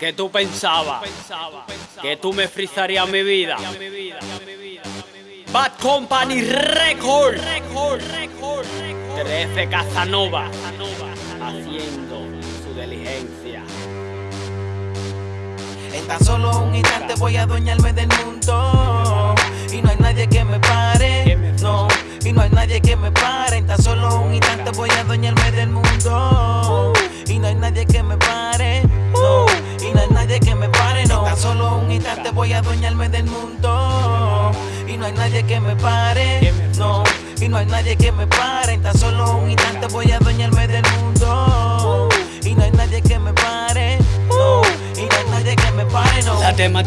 Que tú pensabas que tú me frizarías mi vida. Bad Company Record. 13 Casanova haciendo su diligencia. En tan solo un instante voy a adueñarme del mundo y no hay nadie que me pare. No, y no hay nadie que me pare. En tan solo un instante voy a adueñarme del mundo solo un instante voy a adueñarme del mundo y no hay nadie que me pare. No, y no hay nadie que me pare. En tan solo un instante voy a adueñarme del mundo y no hay nadie que me pare. No, y no hay nadie que me pare. No.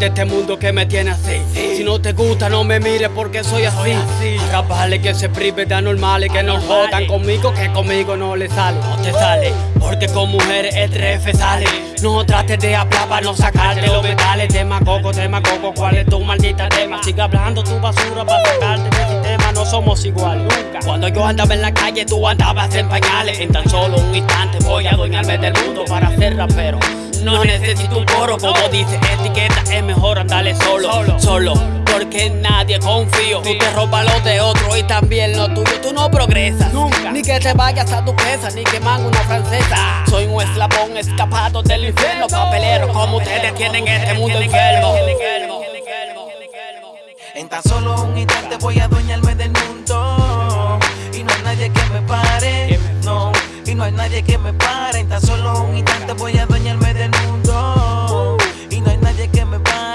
Este mundo que me tiene así. Si no te gusta, no me mires porque soy así. Capaz que se prive de anormales que no jodan conmigo, que conmigo no le sale. No te sale, porque con mujeres el trefe sale. No trates de hablar para no sacarte los metales. Tema coco, tema coco, ¿cuál es tu maldita tema? Sigue hablando tu basura para sacarte del sistema. No somos igual nunca. Cuando yo andaba en la calle, tú andabas en pañales. En tan solo un instante voy a adueñarme del mundo para ser rapero. No necesito un coro, como dice etiqueta, es mejor andarle solo, solo, porque en nadie confío. Tú te robas lo de otro y también lo tuyo, tú no progresas. Nunca. Ni que te vayas a tu casa, ni que una francesa. Soy un eslabón escapado del infierno, papelero, como ustedes tienen este mundo enfermo. En tan solo un instante voy a adueñarme del mundo y no hay nadie que me pare. No, y no hay nadie que me pare. En tan solo un instante voy a adueñarme del mundo y no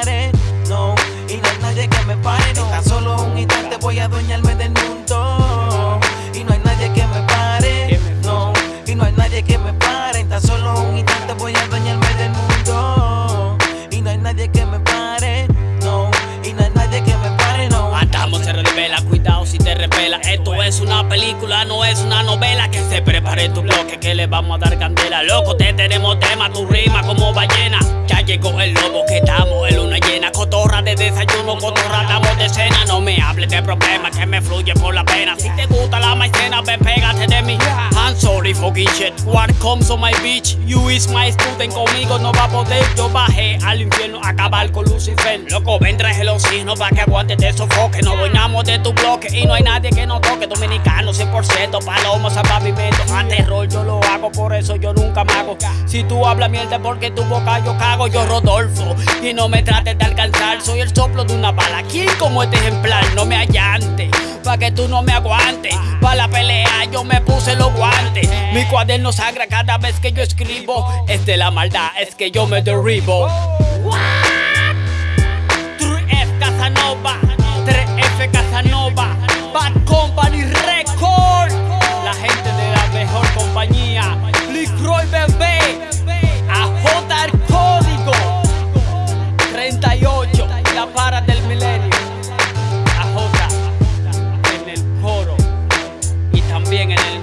es una película, no es una novela. Que se prepare tu bloque, que le vamos a dar candela. Loco, te tenemos tema, tu rima como ballena. Ya llegó el lobo, que estamos en luna llena. Cotorra de desayuno, cotorra estamos de cena. No me hables de problemas que me fluye por la pena. Si te gusta la maicena, ven. What comes on my bitch? You is my student, conmigo no va a poder. Yo bajé al infierno a acabar con Lucifer. Loco, ven, traje el oxígeno para que aguante de sofoque. No doñamos de tu bloque y no hay nadie que nos toque. Dominicano 100%, palomo, salvavimiento. A terror yo lo hago, por eso yo nunca me hago. Si tú hablas mierda porque tu boca yo cago, yo Rodolfo. Y no me trates de alcanzar, soy el soplo de una bala. ¿Quién como este ejemplar? No me allante, pa' que tú no me aguantes. Pa' la pelea yo me puse los guantes. Mi cuaderno sangra cada vez que yo escribo. Es de la maldad, es que yo me derribo. 3F Casanova, 3F Casanova, Bad Company Record. La gente de la mejor compañía, Roy Bebé, a J el código 38, la para del milenio. bien en el